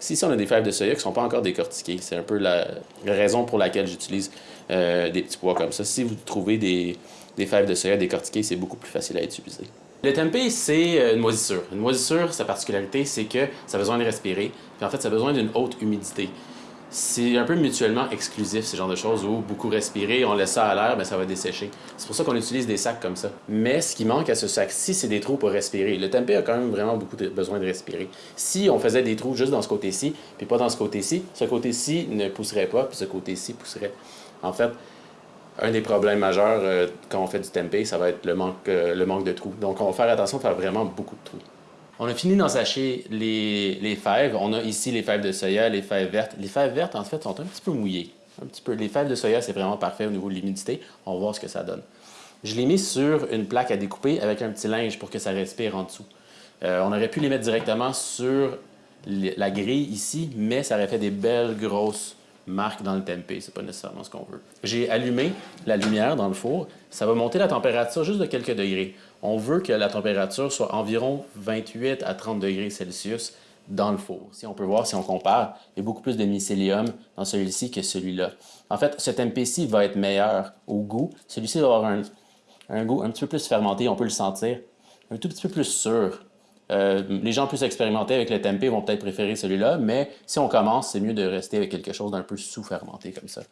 Si, on a des fèves de soya qui ne sont pas encore décortiquées, c'est un peu la raison pour laquelle j'utilise euh, des petits pois comme ça. Si vous trouvez des, des fèves de soya décortiquées, c'est beaucoup plus facile à utiliser. Le tempeh, c'est euh, une moisissure. Une moisissure, sa particularité, c'est que ça a besoin de respirer, puis en fait, ça a besoin d'une haute humidité c'est un peu mutuellement exclusif, ce genre de choses, où beaucoup respirer, on laisse ça à l'air, ben, ça va dessécher. C'est pour ça qu'on utilise des sacs comme ça. Mais ce qui manque à ce sac-ci, c'est des trous pour respirer. Le tempeh a quand même vraiment beaucoup de besoin de respirer. Si on faisait des trous juste dans ce côté-ci, puis pas dans ce côté-ci, ce côté-ci ne pousserait pas, puis ce côté-ci pousserait. En fait, un des problèmes majeurs euh, quand on fait du tempeh, ça va être le manque, euh, le manque de trous. Donc, on va faire attention à faire vraiment beaucoup de trous. On a fini d'ensacher les, les fèves. On a ici les fèves de soya, les fèves vertes. Les fèves vertes, en fait, sont un petit peu mouillées. Un petit peu. Les fèves de soya, c'est vraiment parfait au niveau de l'humidité. On va voir ce que ça donne. Je l'ai mis sur une plaque à découper avec un petit linge pour que ça respire en dessous. Euh, on aurait pu les mettre directement sur la grille ici, mais ça aurait fait des belles grosses marque dans le tempeh, c'est pas nécessairement ce qu'on veut. J'ai allumé la lumière dans le four, ça va monter la température juste de quelques degrés. On veut que la température soit environ 28 à 30 degrés Celsius dans le four. Si on peut voir, si on compare, il y a beaucoup plus de mycélium dans celui-ci que celui-là. En fait, ce tempeh-ci va être meilleur au goût. Celui-ci va avoir un, un goût un petit peu plus fermenté, on peut le sentir, un tout petit peu plus sûr. Euh, les gens plus expérimentés avec le tempeh vont peut-être préférer celui-là, mais si on commence, c'est mieux de rester avec quelque chose d'un peu sous-fermenté comme ça.